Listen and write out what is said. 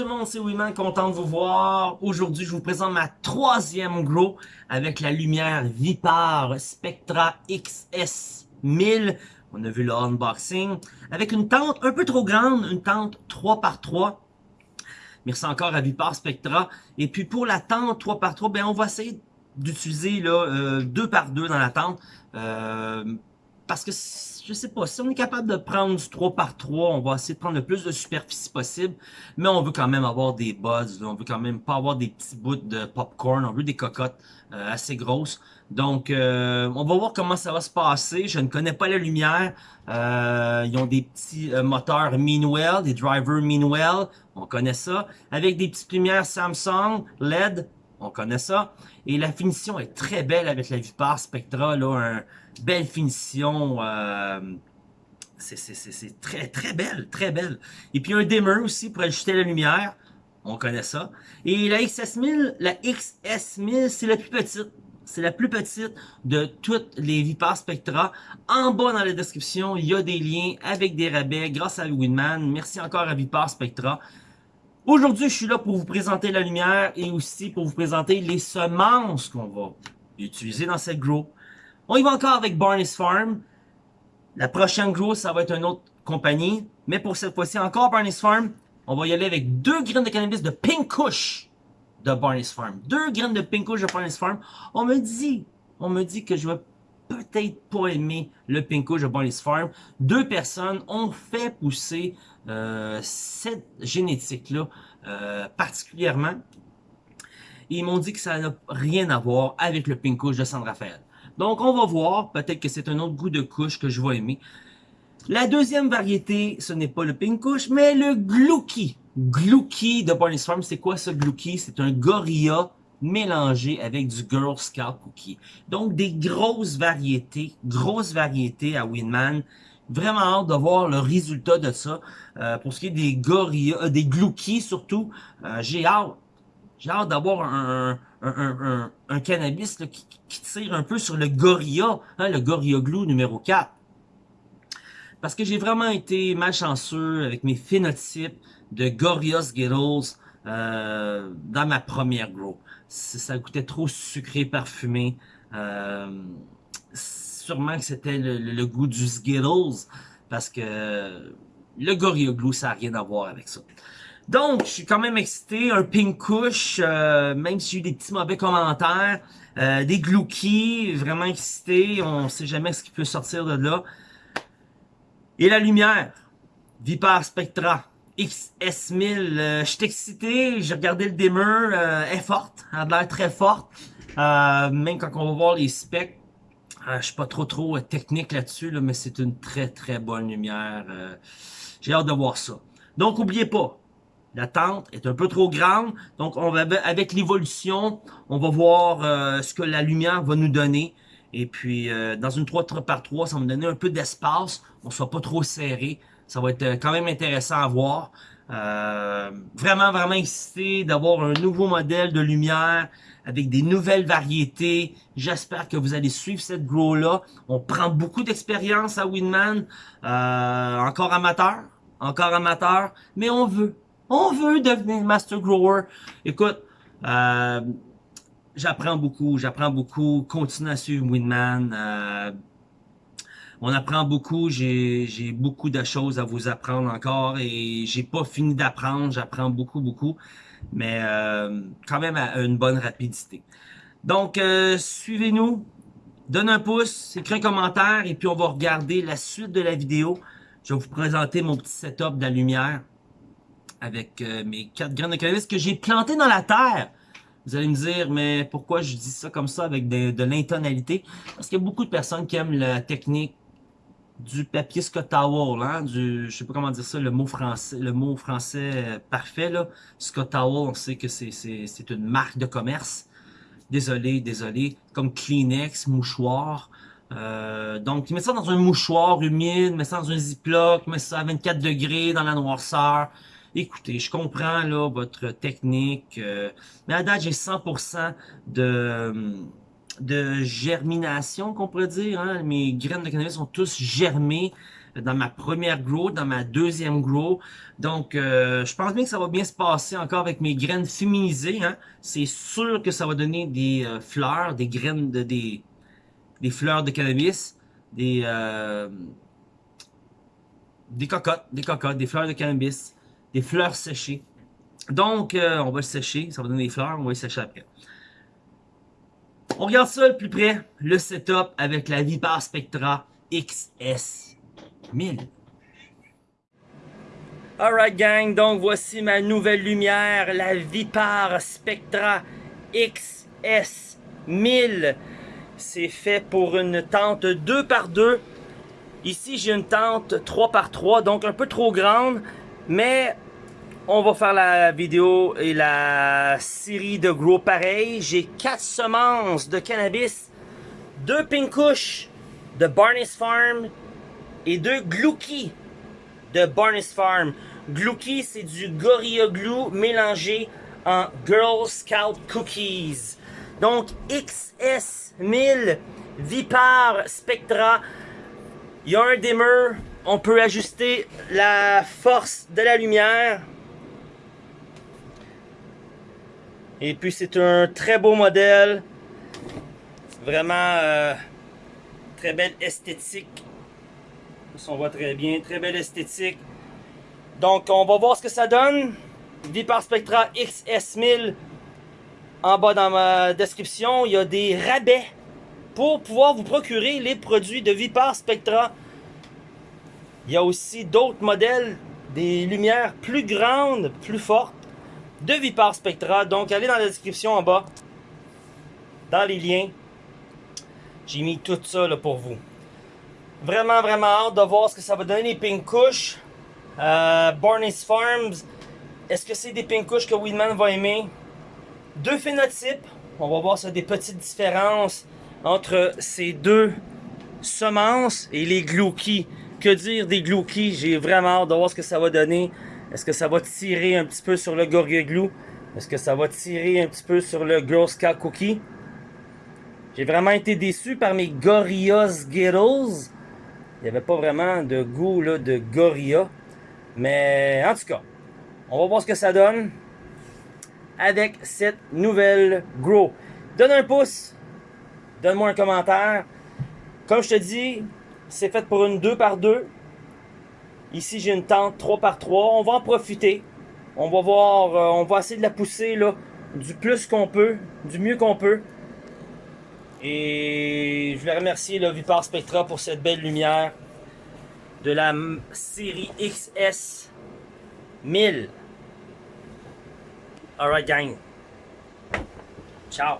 tout le monde, c'est Wiman, content de vous voir. Aujourd'hui, je vous présente ma troisième grow avec la lumière Vipar Spectra XS 1000. On a vu le unboxing. Avec une tente un peu trop grande, une tente 3x3. Merci encore à Vipar Spectra. Et puis pour la tente 3x3, ben on va essayer d'utiliser euh, 2 par 2 dans la tente. Euh, parce que je sais pas, si on est capable de prendre du 3 par 3, on va essayer de prendre le plus de superficie possible, mais on veut quand même avoir des buzz, on veut quand même pas avoir des petits bouts de popcorn, on veut des cocottes euh, assez grosses. Donc, euh, on va voir comment ça va se passer. Je ne connais pas la lumière. Euh, ils ont des petits moteurs Meanwell, des drivers Meanwell, on connaît ça. Avec des petites lumières Samsung LED, on connaît ça. Et la finition est très belle avec la Vipar Spectra, là, un belle finition. Euh, c'est très très belle, très belle. Et puis un dimmer aussi pour ajuster la lumière. On connaît ça. Et la XS1000, la XS1000, c'est la plus petite. C'est la plus petite de toutes les Vipar Spectra. En bas dans la description, il y a des liens avec des rabais grâce à Winman. Merci encore à Vipar Spectra. Aujourd'hui, je suis là pour vous présenter la lumière et aussi pour vous présenter les semences qu'on va utiliser dans cette grow. On y va encore avec Barney's Farm. La prochaine grow, ça va être une autre compagnie. Mais pour cette fois-ci, encore Barney's Farm. On va y aller avec deux graines de cannabis de Pink Kush de Barney's Farm. Deux graines de Pink Kush de Barney's Farm. On me dit, on me dit que je vais peut-être pas aimer le Pink de Barney's Farm. Deux personnes ont fait pousser euh, cette génétique-là euh, particulièrement. Ils m'ont dit que ça n'a rien à voir avec le Pink de San Rafael. Donc on va voir, peut-être que c'est un autre goût de couche que je vais aimer. La deuxième variété, ce n'est pas le Pink Kush, mais le Glouki. Glouki de Barney's Farm, c'est quoi ce Glouki? C'est un gorilla mélangé avec du Girl Scout Cookie. Donc des grosses variétés, grosses variétés à Winman vraiment hâte de voir le résultat de ça. Euh, pour ce qui est des gorillas, euh, des gloukies surtout, euh, j'ai hâte. J'ai hâte d'avoir un, un, un, cannabis qui, tire un peu sur le gorilla, hein, le gorilla glue numéro 4. Parce que j'ai vraiment été malchanceux avec mes phénotypes de Gorilla Skittles dans ma première grow. Ça goûtait trop sucré, parfumé sûrement que c'était le, goût du Skittles, parce que le Gorilla Glue, ça n'a rien à voir avec ça. Donc, je suis quand même excité, un Pink Kush, euh, même si j'ai eu des petits mauvais commentaires, euh, des Glouki, vraiment excité, on sait jamais ce qui peut sortir de là. Et la lumière, Vipar Spectra, XS1000, euh, je suis excité, j'ai regardé le dimmer, elle est forte, elle a l'air très forte, même quand on va voir les specs, euh, je suis pas trop trop euh, technique là-dessus, mais c'est une très très bonne lumière. Euh, j'ai hâte de voir ça. Donc, oubliez pas, la tente est un peu trop grande. Donc, on va avec l'évolution, on va voir ce que la lumière va nous donner. Et puis, dans une 3 par 3 ça va me donner un peu d'espace. On soit pas trop serré. Ça va être quand même intéressant à voir. vraiment, vraiment excité d'avoir un nouveau modèle de lumière avec des nouvelles variétés. J'espère que vous allez suivre cette grow-là. On prend beaucoup d'expérience à Winman. Euh, encore amateur, encore amateur, mais on veut. On veut devenir master grower. Écoute, euh, j'apprends beaucoup, j'apprends beaucoup. Continue à suivre Winman. On apprend beaucoup, j'ai beaucoup de choses à vous apprendre encore et j'ai pas fini d'apprendre, j'apprends beaucoup, beaucoup mais euh, quand même à une bonne rapidité. Donc, euh, suivez-nous, donne un pouce, écris un commentaire, et puis on va regarder la suite de la vidéo. Je vais vous présenter mon petit setup de la lumière avec euh, mes quatre graines de cannabis que j'ai plantées dans la terre. Vous allez me dire, mais pourquoi je dis ça comme ça avec de l'intonalité? Parce qu'il y a beaucoup de personnes qui aiment la technique du papier Scott Towel, hein, du, je sais pas comment dire ça, le mot français, le mot français euh, parfait, là. Scott Towel, on sait que c'est une marque de commerce. Désolé, désolé. Comme Kleenex, mouchoir. Euh, donc, met ça dans un mouchoir humide, met ça dans un ziploc, met ça à 24 degrés dans la noirceur. Écoutez, je comprends là votre technique, euh, mais à date, j'ai 100% de de germination qu'on pourrait dire. Hein. Mes graines de cannabis sont tous germées. dans ma première grow, dans ma deuxième grow. Donc, euh, je pense bien que ça va bien se passer encore avec mes graines féminisées. Hein. C'est sûr que ça va donner des euh, fleurs, des graines, de, des, des fleurs de cannabis, des, euh, des cocottes, des cocottes, des fleurs de cannabis, des fleurs séchées. Donc, on va le sécher, ça va donner des fleurs, on va les sécher après. On regarde ça de plus près, le setup avec la Vipar Spectra XS 1000. Alright gang, donc voici ma nouvelle lumière, la Vipar Spectra XS 1000. C'est fait pour une tente 2 par 2 Ici, j'ai une tente 3 par 3 donc un peu trop grande, mais on va faire la vidéo et la série de gros pareil. J'ai 4 semences de cannabis, 2 pinkouches de Barney's Farm et 2 glouki de Barney's Farm. Glouki, c'est du Gorilla Glue mélangé en Girl Scout Cookies. Donc XS1000 Vipar Spectra. Il y a un dimmer. On peut ajuster la force de la lumière. Et puis c'est un très beau modèle. Vraiment euh, très belle esthétique. on voit très bien, très belle esthétique. Donc on va voir ce que ça donne. Vipar Spectra XS1000 en bas dans ma description. Il y a des rabais pour pouvoir vous procurer les produits de Vipar Spectra. Il y a aussi d'autres modèles, des lumières plus grandes, plus fortes de Vipar Spectra. Donc, allez dans la description en bas, dans les liens. J'ai mis tout ça pour vous. Vraiment, vraiment hâte de voir ce que ça va donner les pink. Euh, Barney's Farms. Est-ce que c'est des pink que Weedman va aimer? Deux phénotypes. On va voir ça des petites différences entre ces deux semences et les gloukies. Que dire des gloukies? J'ai vraiment hâte de voir ce que ça va donner. Est-ce que ça va tirer un petit peu sur le Glue? Est-ce que ça va tirer un petit peu sur le Girl Scout Cookie? J'ai vraiment été déçu par mes Gorilla Skittles. Il n'y avait pas vraiment de goût de Gorilla. Mais en tout cas, on va voir ce que ça donne avec cette nouvelle Grow. Donne un pouce, donne-moi un commentaire. Comme je te dis, c'est fait pour une 2 par 2 Ici, j'ai une tente 3 par 3 On va en profiter. On va voir, euh, on va essayer de la pousser là, du plus qu'on peut, du mieux qu'on peut. Et je voulais remercier le Vipar Spectra pour cette belle lumière de la série XS 1000. Alright gang. Ciao.